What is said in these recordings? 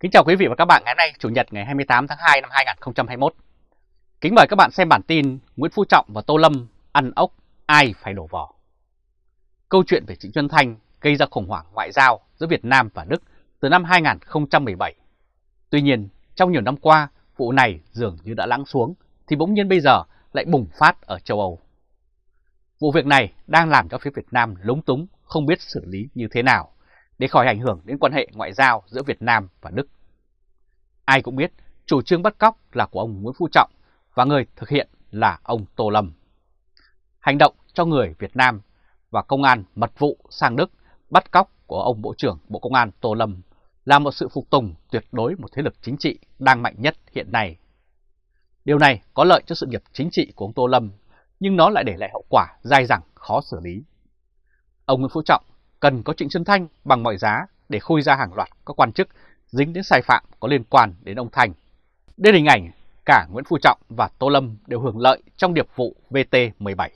Kính chào quý vị và các bạn ngày hôm nay Chủ nhật ngày 28 tháng 2 năm 2021. Kính mời các bạn xem bản tin Nguyễn Phú Trọng và Tô Lâm ăn ốc ai phải đổ vỏ. Câu chuyện về Trịnh Xuân Thanh gây ra khủng hoảng ngoại giao giữa Việt Nam và Đức từ năm 2017. Tuy nhiên, trong nhiều năm qua, vụ này dường như đã lắng xuống thì bỗng nhiên bây giờ lại bùng phát ở châu Âu. Vụ việc này đang làm cho phía Việt Nam lúng túng không biết xử lý như thế nào để khỏi ảnh hưởng đến quan hệ ngoại giao giữa Việt Nam và Đức. Ai cũng biết chủ trương bắt cóc là của ông Nguyễn Phú Trọng và người thực hiện là ông Tô Lâm. Hành động cho người Việt Nam và công an mật vụ sang Đức bắt cóc của ông Bộ trưởng Bộ Công an Tô Lâm là một sự phục tùng tuyệt đối một thế lực chính trị đang mạnh nhất hiện nay. Điều này có lợi cho sự nghiệp chính trị của ông Tô Lâm, nhưng nó lại để lại hậu quả dai dẳng khó xử lý. Ông Nguyễn Phú Trọng cần có Trịnh Xuân Thanh bằng mọi giá để khui ra hàng loạt các quan chức dính đến sai phạm có liên quan đến ông Thanh. Đây là hình ảnh cả Nguyễn Phú Trọng và Tô Lâm đều hưởng lợi trong điệp vụ VT17.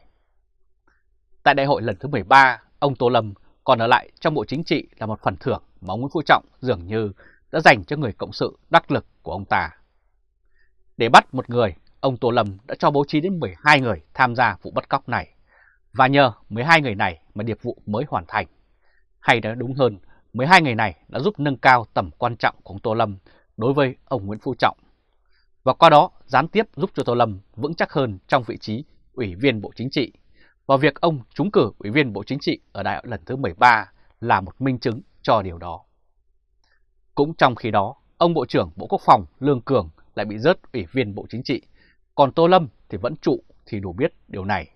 Tại đại hội lần thứ 13, ông Tô Lâm còn ở lại trong Bộ Chính trị là một phần thưởng mà ông Nguyễn Phú Trọng dường như đã dành cho người cộng sự đắc lực của ông ta. Để bắt một người, ông Tô Lâm đã cho bố trí đến 12 người tham gia vụ bắt cóc này. Và nhờ 12 người này mà điệp vụ mới hoàn thành. Hay nói đúng hơn, 12 ngày này đã giúp nâng cao tầm quan trọng của ông Tô Lâm đối với ông Nguyễn Phú Trọng. Và qua đó gián tiếp giúp cho Tô Lâm vững chắc hơn trong vị trí Ủy viên Bộ Chính trị. Và việc ông trúng cử Ủy viên Bộ Chính trị ở đại hội lần thứ 13 là một minh chứng cho điều đó. Cũng trong khi đó, ông Bộ trưởng Bộ Quốc phòng Lương Cường lại bị rớt Ủy viên Bộ Chính trị, còn Tô Lâm thì vẫn trụ thì đủ biết điều này.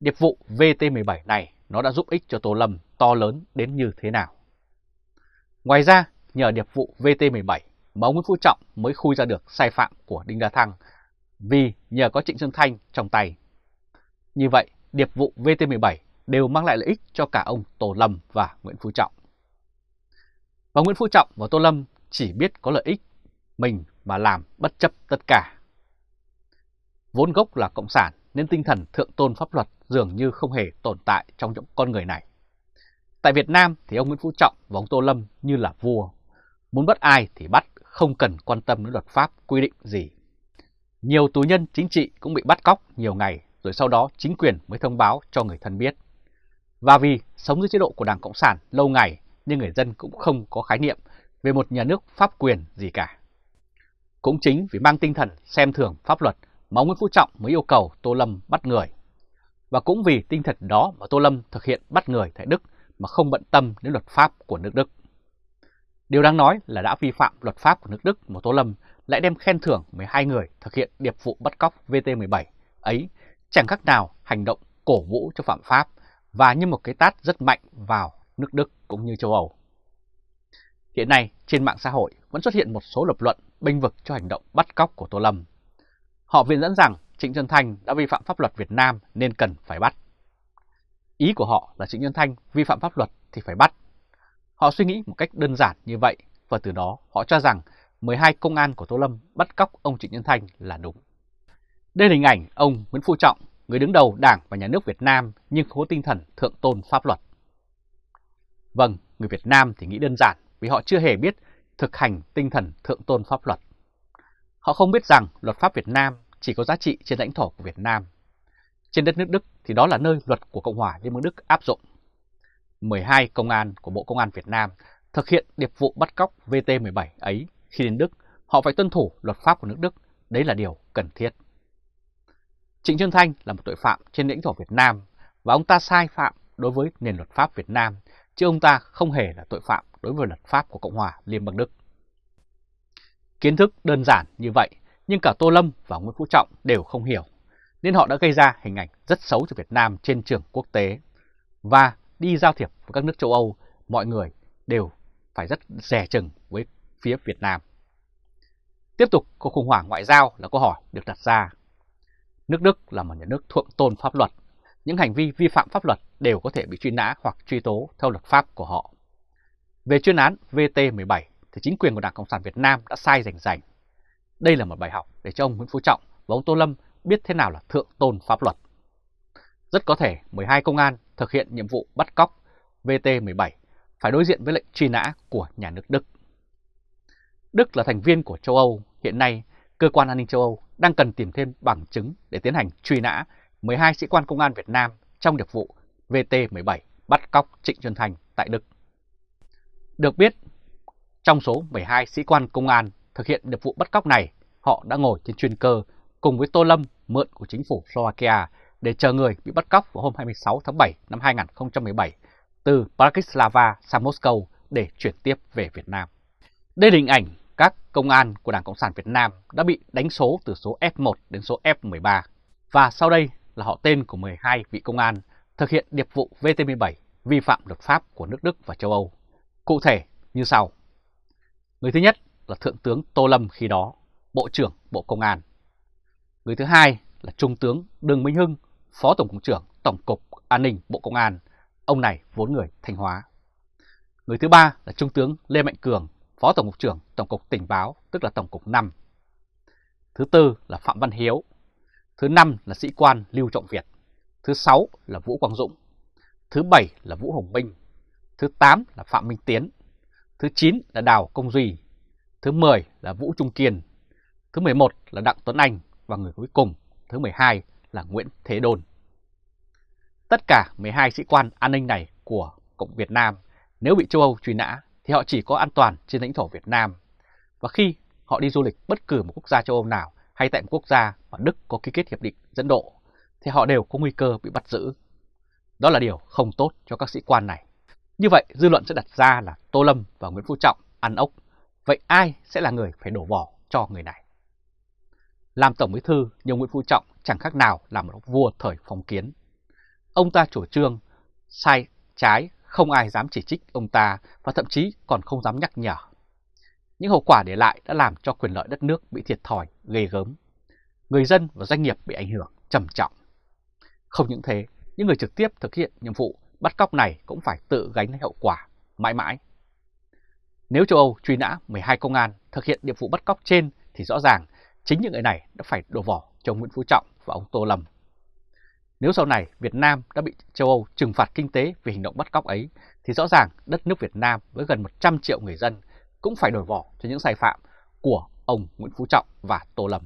Điệp vụ VT17 này nó đã giúp ích cho Tô Lâm to lớn đến như thế nào. Ngoài ra, nhờ điệp vụ VT17 mà ông Nguyễn Phú Trọng mới khui ra được sai phạm của Đinh La Thăng vì nhờ có Trịnh Xuân Thanh trong tay. Như vậy, điệp vụ VT17 đều mang lại lợi ích cho cả ông Tô Lâm và Nguyễn Phú Trọng. Và Nguyễn Phú Trọng và Tô Lâm chỉ biết có lợi ích mình mà làm bất chấp tất cả. Vốn gốc là Cộng sản nên tinh thần thượng tôn pháp luật dường như không hề tồn tại trong những con người này. Tại Việt Nam thì ông Nguyễn Phú Trọng và ông Tô Lâm như là vua. Muốn bắt ai thì bắt, không cần quan tâm đến luật pháp quy định gì. Nhiều tù nhân chính trị cũng bị bắt cóc nhiều ngày rồi sau đó chính quyền mới thông báo cho người thân biết. Và vì sống dưới chế độ của Đảng Cộng sản lâu ngày nên người dân cũng không có khái niệm về một nhà nước pháp quyền gì cả. Cũng chính vì mang tinh thần xem thường pháp luật mà ông Nguyễn Phú Trọng mới yêu cầu Tô Lâm bắt người. Và cũng vì tinh thần đó mà Tô Lâm thực hiện bắt người tại Đức mà không bận tâm đến luật pháp của nước Đức. Điều đáng nói là đã vi phạm luật pháp của nước Đức mà Tô Lâm lại đem khen thưởng 12 người thực hiện điệp vụ bắt cóc VT17 ấy, chẳng khác nào hành động cổ vũ cho phạm pháp và như một cái tát rất mạnh vào nước Đức cũng như châu Âu. Hiện nay trên mạng xã hội vẫn xuất hiện một số lập luận bênh vực cho hành động bắt cóc của Tô Lâm. Họ viện dẫn rằng Trịnh Xuân Thanh đã vi phạm pháp luật Việt Nam nên cần phải bắt. Ý của họ là Trịnh Xuân Thanh vi phạm pháp luật thì phải bắt. Họ suy nghĩ một cách đơn giản như vậy và từ đó họ cho rằng 12 công an của Tô Lâm bắt cóc ông Trịnh Xuân Thanh là đúng. Đây là hình ảnh ông Nguyễn Phú Trọng, người đứng đầu Đảng và Nhà nước Việt Nam nhưng không có tinh thần thượng tôn pháp luật. Vâng, người Việt Nam thì nghĩ đơn giản vì họ chưa hề biết thực hành tinh thần thượng tôn pháp luật. Họ không biết rằng luật pháp Việt Nam chỉ có giá trị trên lãnh thổ của Việt Nam. Trên đất nước Đức thì đó là nơi luật của Cộng hòa Liên bang Đức áp dụng. 12 công an của Bộ Công an Việt Nam thực hiện điệp vụ bắt cóc VT17 ấy khi đến Đức, họ phải tuân thủ luật pháp của nước Đức, đấy là điều cần thiết. Trịnh Xuân Thanh là một tội phạm trên lãnh thổ Việt Nam và ông ta sai phạm đối với nền luật pháp Việt Nam, chứ ông ta không hề là tội phạm đối với luật pháp của Cộng hòa Liên bang Đức. Kiến thức đơn giản như vậy, nhưng cả Tô Lâm và Nguyễn Phú Trọng đều không hiểu, nên họ đã gây ra hình ảnh rất xấu cho Việt Nam trên trường quốc tế. Và đi giao thiệp với các nước châu Âu, mọi người đều phải rất rẻ chừng với phía Việt Nam. Tiếp tục, cuộc khủng hoảng ngoại giao là câu hỏi được đặt ra. Nước Đức là một nhà nước thượng tôn pháp luật. Những hành vi vi phạm pháp luật đều có thể bị truy nã hoặc truy tố theo luật pháp của họ. Về chuyên án VT17 thì chính quyền của Đảng Cộng sản Việt Nam đã sai rành rành. Đây là một bài học để cho ông Nguyễn Phú Trọng và ông Tô Lâm biết thế nào là thượng tôn pháp luật. Rất có thể 12 công an thực hiện nhiệm vụ bắt cóc VT17 phải đối diện với lệnh truy nã của nhà nước Đức. Đức là thành viên của châu Âu, hiện nay cơ quan an ninh châu Âu đang cần tìm thêm bằng chứng để tiến hành truy nã 12 sĩ quan công an Việt Nam trong điệp vụ VT-17 bắt cóc Trịnh Xuân Thành tại Đức. Được biết, trong số 12 sĩ quan công an thực hiện được vụ bắt cóc này, họ đã ngồi trên chuyên cơ cùng với Tô Lâm mượn của chính phủ Slovakia để chờ người bị bắt cóc vào hôm 26 tháng 7 năm 2017 từ Bratislava sang Moscow để chuyển tiếp về Việt Nam. Đây là hình ảnh các công an của Đảng Cộng sản Việt Nam đã bị đánh số từ số F1 đến số F13. Và sau đây là họ tên của 12 vị công an thực hiện điệp vụ VT17 vi phạm luật pháp của nước Đức và châu Âu. Cụ thể như sau. Người thứ nhất là Thượng tướng Tô Lâm khi đó, Bộ trưởng Bộ Công an. Người thứ hai là Trung tướng Đường Minh Hưng, Phó Tổng cục trưởng Tổng cục An ninh Bộ Công an. Ông này vốn người Thanh Hóa. Người thứ ba là Trung tướng Lê Mạnh Cường, Phó Tổng cục trưởng Tổng cục Tình báo, tức là Tổng cục 5. Thứ tư là Phạm Văn Hiếu. Thứ năm là sĩ quan Lưu Trọng Việt. Thứ sáu là Vũ Quang Dũng. Thứ bảy là Vũ Hồng Minh. Thứ tám là Phạm Minh Tiến. Thứ chín là Đào Công Duy. Thứ 10 là Vũ Trung Kiên. Thứ 11 là Đặng Tuấn Anh và người cuối cùng, thứ 12 là Nguyễn Thế Đôn. Tất cả 12 sĩ quan an ninh này của Cộng Việt Nam nếu bị châu Âu truy nã thì họ chỉ có an toàn trên lãnh thổ Việt Nam. Và khi họ đi du lịch bất cứ một quốc gia châu Âu nào hay tại một quốc gia mà Đức có ký kết hiệp định dẫn độ thì họ đều có nguy cơ bị bắt giữ. Đó là điều không tốt cho các sĩ quan này. Như vậy dư luận sẽ đặt ra là Tô Lâm và Nguyễn Phú Trọng ăn ốc. Vậy ai sẽ là người phải đổ vỏ cho người này? Làm Tổng Bí Thư như Nguyễn Phú Trọng chẳng khác nào là một vua thời phong kiến. Ông ta chủ trương sai trái không ai dám chỉ trích ông ta và thậm chí còn không dám nhắc nhở. Những hậu quả để lại đã làm cho quyền lợi đất nước bị thiệt thòi, ghê gớm. Người dân và doanh nghiệp bị ảnh hưởng trầm trọng. Không những thế, những người trực tiếp thực hiện nhiệm vụ bắt cóc này cũng phải tự gánh hậu quả mãi mãi. Nếu châu Âu truy nã 12 công an thực hiện nhiệm vụ bắt cóc trên thì rõ ràng chính những người này đã phải đổ vỏ cho Nguyễn Phú Trọng và ông Tô Lâm. Nếu sau này Việt Nam đã bị châu Âu trừng phạt kinh tế vì hành động bắt cóc ấy, thì rõ ràng đất nước Việt Nam với gần 100 triệu người dân cũng phải đổi vỏ cho những sai phạm của ông Nguyễn Phú Trọng và Tô Lâm.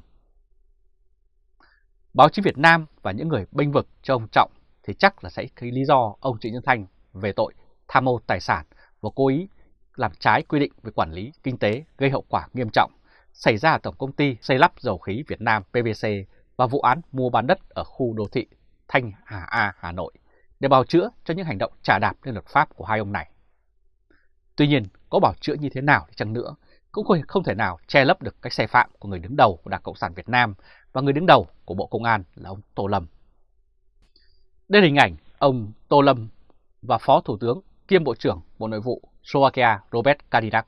Báo chí Việt Nam và những người bênh vực cho ông Trọng thì chắc là sẽ thấy lý do ông Trịnh Nhân Thanh về tội tham mô tài sản và cố ý làm trái quy định về quản lý kinh tế gây hậu quả nghiêm trọng xảy ra ở Tổng Công ty Xây lắp Dầu khí Việt Nam PVC và vụ án mua bán đất ở khu đô thị Thanh Hà A, Hà Nội để bào chữa cho những hành động trả đạp lên luật pháp của hai ông này. Tuy nhiên, có bảo chữa như thế nào thì chăng nữa, cũng không thể nào che lấp được các sai phạm của người đứng đầu của Đảng Cộng sản Việt Nam và người đứng đầu của Bộ Công an là ông Tô Lâm. Đây là hình ảnh ông Tô Lâm và Phó Thủ tướng kiêm Bộ trưởng Bộ Nội vụ Slovakia Robert Kadinak.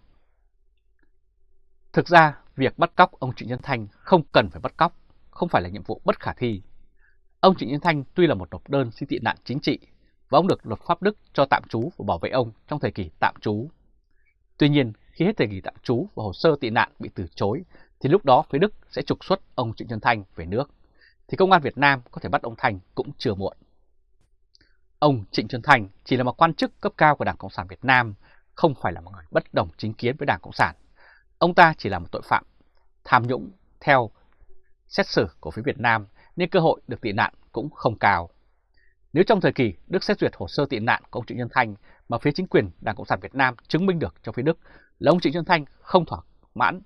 Thực ra, việc bắt cóc ông Trịnh Nhân Thanh không cần phải bắt cóc, không phải là nhiệm vụ bất khả thi Ông Trịnh Nhân Thanh tuy là một nộp đơn xin tị nạn chính trị và ông được luật pháp Đức cho tạm trú và bảo vệ ông trong thời kỳ tạm trú. Tuy nhiên, khi hết thời kỳ tạm trú và hồ sơ tị nạn bị từ chối, thì lúc đó phía Đức sẽ trục xuất ông Trịnh Nhân Thanh về nước, thì công an Việt Nam có thể bắt ông Thanh cũng chưa muộn. Ông Trịnh Xuân Thành chỉ là một quan chức cấp cao của Đảng Cộng sản Việt Nam, không phải là một người bất đồng chính kiến với Đảng Cộng sản. Ông ta chỉ là một tội phạm tham nhũng theo xét xử của phía Việt Nam nên cơ hội được tị nạn cũng không cao. Nếu trong thời kỳ Đức xét duyệt hồ sơ tị nạn của ông Trịnh Xuân Thanh mà phía chính quyền Đảng Cộng sản Việt Nam chứng minh được cho phía Đức là ông Trịnh Xuân Thanh không thỏa mãn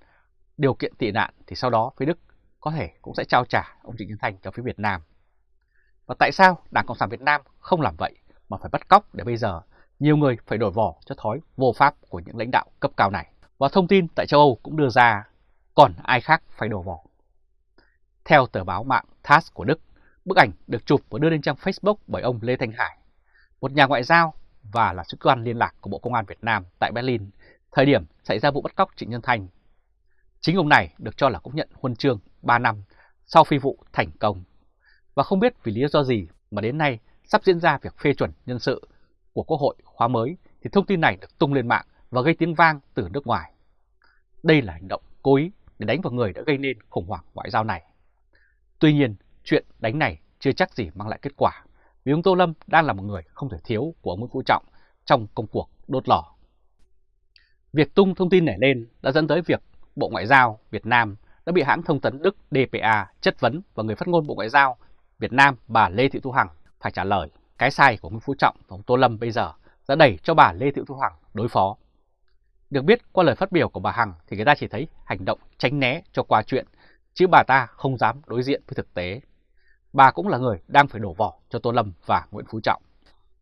điều kiện tị nạn thì sau đó phía Đức có thể cũng sẽ trao trả ông Trịnh Xuân Thanh cho phía Việt Nam. Và tại sao Đảng Cộng sản Việt Nam không làm vậy mà phải bắt cóc để bây giờ nhiều người phải đổi vỏ cho thói vô pháp của những lãnh đạo cấp cao này. Và thông tin tại châu Âu cũng đưa ra còn ai khác phải đổ vỏ theo tờ báo mạng TASS của Đức, bức ảnh được chụp và đưa lên trang Facebook bởi ông Lê Thanh Hải, một nhà ngoại giao và là sứ quan liên lạc của Bộ Công an Việt Nam tại Berlin, thời điểm xảy ra vụ bắt cóc Trịnh Nhân Thành Chính ông này được cho là cũng nhận huân chương 3 năm sau phi vụ thành công. Và không biết vì lý do gì mà đến nay sắp diễn ra việc phê chuẩn nhân sự của Quốc hội khóa mới thì thông tin này được tung lên mạng và gây tiếng vang từ nước ngoài. Đây là hành động cố ý để đánh vào người đã gây nên khủng hoảng ngoại giao này. Tuy nhiên, chuyện đánh này chưa chắc gì mang lại kết quả, vì ông Tô Lâm đang là một người không thể thiếu của ông Nguyễn Phú Trọng trong công cuộc đốt lò. Việc tung thông tin này lên đã dẫn tới việc Bộ Ngoại giao Việt Nam đã bị hãng thông tấn Đức DPA chất vấn và người phát ngôn Bộ Ngoại giao Việt Nam bà Lê Thị Thu Hằng phải trả lời. Cái sai của Nguyễn Phú Trọng và ông Tô Lâm bây giờ đã đẩy cho bà Lê Thị Thu Hằng đối phó. Được biết qua lời phát biểu của bà Hằng thì người ta chỉ thấy hành động tránh né cho qua chuyện, chứ bà ta không dám đối diện với thực tế. Bà cũng là người đang phải đổ vỏ cho Tô Lâm và Nguyễn Phú Trọng.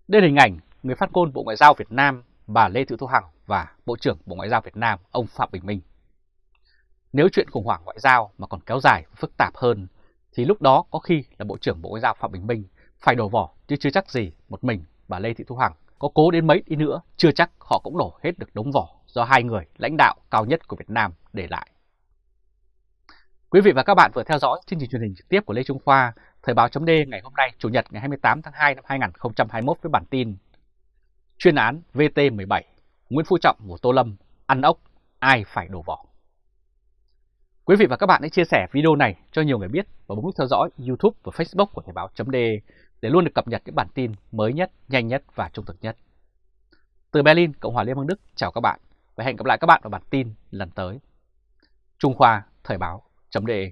Đây là hình ảnh người phát ngôn Bộ Ngoại giao Việt Nam bà Lê Thị Thu Hằng và Bộ trưởng Bộ Ngoại giao Việt Nam ông Phạm Bình Minh. Nếu chuyện khủng hoảng ngoại giao mà còn kéo dài và phức tạp hơn thì lúc đó có khi là Bộ trưởng Bộ Ngoại giao Phạm Bình Minh phải đổ vỏ chứ chưa chắc gì một mình bà Lê Thị Thu Hằng có cố đến mấy đi nữa chưa chắc họ cũng đổ hết được đống vỏ do hai người lãnh đạo cao nhất của Việt Nam để lại. Quý vị và các bạn vừa theo dõi chương trình truyền hình trực tiếp của Lê Trung Khoa, Thời báo chấm ngày hôm nay, Chủ nhật ngày 28 tháng 2 năm 2021 với bản tin Chuyên án VT17, Nguyễn Phú Trọng của Tô Lâm, ăn ốc, ai phải đổ vỏ. Quý vị và các bạn hãy chia sẻ video này cho nhiều người biết và bấm nút theo dõi YouTube và Facebook của Thời Báo .de để luôn được cập nhật những bản tin mới nhất, nhanh nhất và trung thực nhất. Từ Berlin, Cộng hòa Liên bang Đức, chào các bạn và hẹn gặp lại các bạn ở bản tin lần tới. Trung Khoa Thời Báo .de.